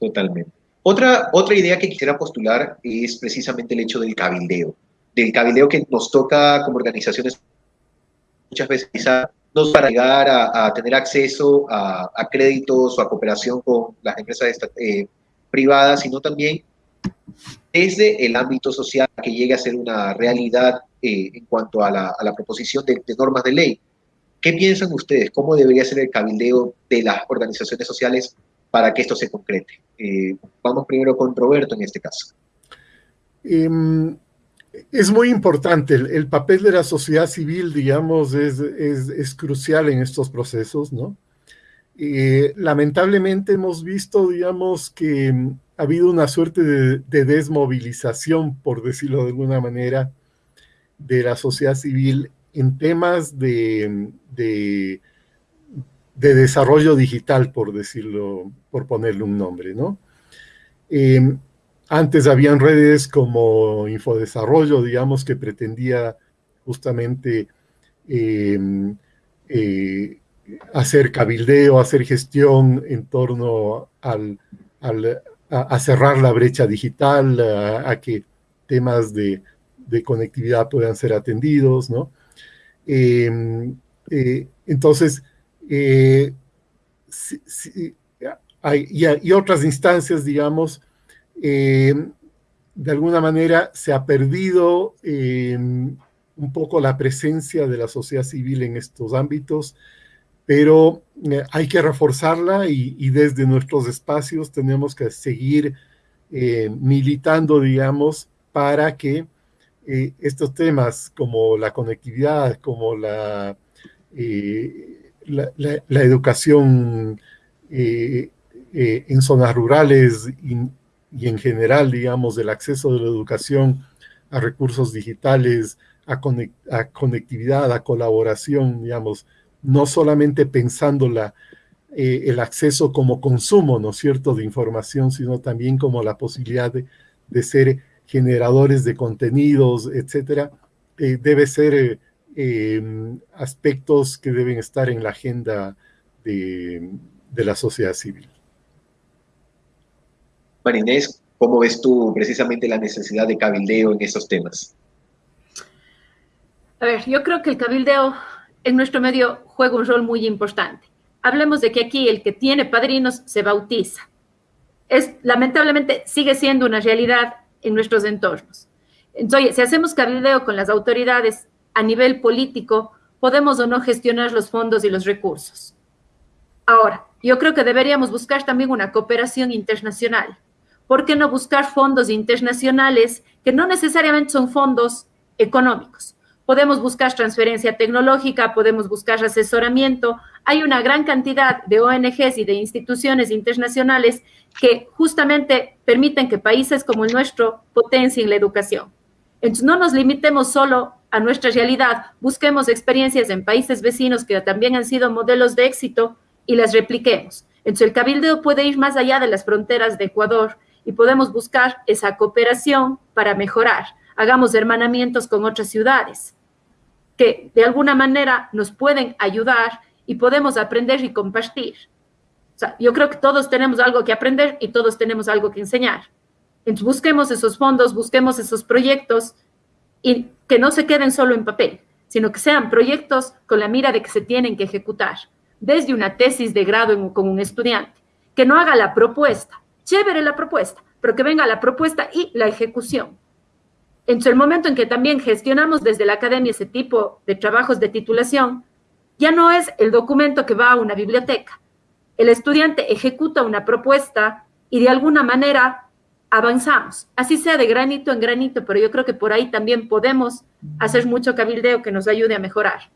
Totalmente. Otra, otra idea que quisiera postular es precisamente el hecho del cabildeo. Del cabildeo que nos toca como organizaciones muchas veces quizá no para llegar a, tener acceso a, créditos o a cooperación con las empresas eh, privadas, sino también desde el ámbito social que llegue a ser una realidad eh, en cuanto a la, proposición de, normas de ley. ¿Qué piensan ustedes? ¿Cómo debería ser el cabildeo de las organizaciones sociales para que esto se concrete? Eh, vamos primero con Roberto en este caso. Em, es muy importante, el, papel de la sociedad civil, digamos, es, es, crucial en estos procesos, ¿no? Eh, lamentablemente hemos visto, digamos, que ha habido una suerte de, desmovilización, por decirlo de alguna manera, de la sociedad civil en temas de, de, desarrollo digital, por decirlo, por ponerle un nombre, ¿no? Eh, antes habían redes como Infodesarrollo, digamos, que pretendía justamente em, eh, hacer cabildeo, hacer gestión en torno al, a, cerrar la brecha digital, a, que temas de, conectividad puedan ser atendidos, ¿no? Em, eh, hay, y, otras instancias, digamos, eh, de alguna manera se ha perdido eh, un poco la presencia de la sociedad civil en estos ámbitos, pero eh, hay que reforzarla y, desde nuestros espacios tenemos que seguir militando, digamos, para que estos temas como la conectividad, como la, la, educación en zonas rurales, y en general, digamos, del acceso de la educación a recursos digitales, a, conectividad, a colaboración, digamos, no solamente pensando la, eh, el acceso como consumo, ¿no cierto?, de información, sino también como la posibilidad de, ser generadores de contenidos, etcétera, eh, debe ser eh, aspectos que deben estar en la agenda de la sociedad civil. Marinés, ¿cómo ves tú precisamente la necesidad de cabildeo en esos temas? A ver, yo creo que el cabildeo en nuestro medio juega un rol muy importante. Hablemos de que aquí el que tiene padrinos se bautiza. Es, lamentablemente sigue siendo una realidad en nuestros entornos. Entonces, si hacemos cabildeo con las autoridades a nivel político, podemos o no gestionar los fondos y los recursos. Ahora, yo creo que deberíamos buscar también una cooperación internacional. ¿por qué no buscar fondos internacionales que no necesariamente son fondos económicos? Podemos buscar transferencia tecnológica, podemos buscar asesoramiento. Hay una gran cantidad de ONGs y de instituciones internacionales que justamente permiten que países como el nuestro potencien la educación. Entonces, no nos limitemos solo a nuestra realidad, busquemos experiencias en países vecinos que también han sido modelos de éxito y las repliquemos. Entonces, el cabildeo puede ir más allá de las fronteras de Ecuador y podemos buscar esa cooperación para mejorar. Hagamos hermanamientos con otras ciudades que de alguna manera nos pueden ayudar y podemos aprender y compartir. O sea, yo creo que todos tenemos algo que aprender y todos tenemos algo que enseñar. Entonces, busquemos esos fondos, busquemos esos proyectos y que no se queden solo en papel, sino que sean proyectos con la mira de que se tienen que ejecutar, desde una tesis de grado con un estudiante, que no haga la propuesta, chévere la propuesta, pero que venga la propuesta y la ejecución. En el momento en que también gestionamos desde la academia ese tipo de trabajos de titulación, ya no es el documento que va a una biblioteca. El estudiante ejecuta una propuesta y de alguna manera avanzamos, así sea de granito en granito, pero yo creo que por ahí también podemos hacer mucho cabildeo que nos ayude a mejorar.